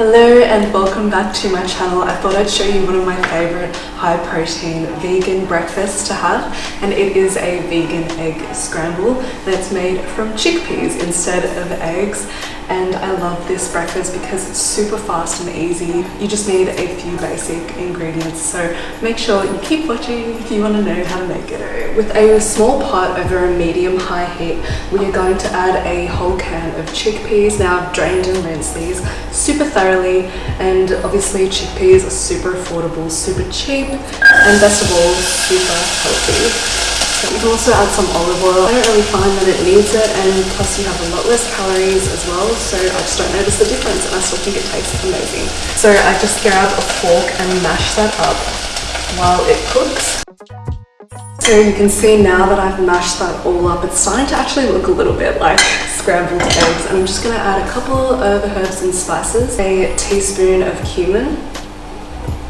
Hello and welcome back to my channel. I thought I'd show you one of my favorite high protein vegan breakfasts to have and it is a vegan egg scramble that's made from chickpeas instead of eggs and I love this breakfast because it's super fast and easy. You just need a few basic ingredients so make sure you keep watching if you want to know how to make it. With a small pot over a medium high heat we are going to add a whole can of chickpeas. Now I've drained and rinsed these super thoroughly and obviously chickpeas are super affordable, super cheap and best of all super healthy. So you can also add some olive oil. I don't really find that it needs it and plus you have a lot less calories as well so I just don't notice the difference and I still think it tastes amazing. So I just grab a fork and mash that up while it cooks. So you can see now that I've mashed that all up, it's starting to actually look a little bit like scrambled eggs. And I'm just gonna add a couple of herbs and spices, a teaspoon of cumin,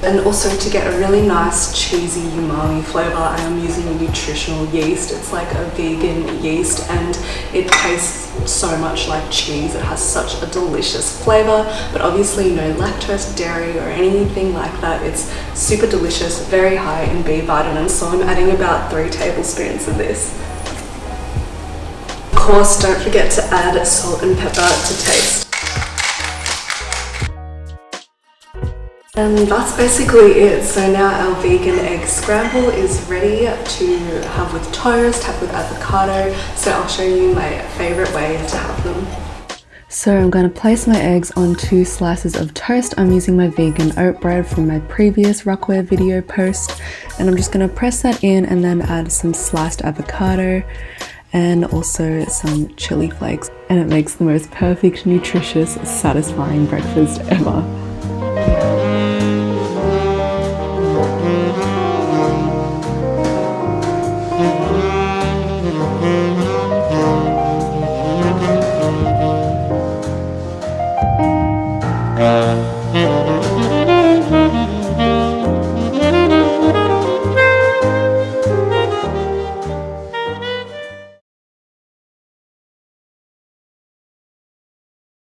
and also to get a really nice cheesy umami flavor. I am using nutritional yeast. It's like a vegan yeast and it tastes so much like cheese. It has such a delicious flavor but obviously no lactose dairy or anything like that. It's super delicious very high in b vitamins so i'm adding about three tablespoons of this. Of course don't forget to add salt and pepper to taste And that's basically it. So now our vegan egg scramble is ready to have with toast, have with avocado. So I'll show you my favorite way to have them. So I'm going to place my eggs on two slices of toast. I'm using my vegan oat bread from my previous Rockwear video post. And I'm just going to press that in and then add some sliced avocado and also some chili flakes. And it makes the most perfect, nutritious, satisfying breakfast ever.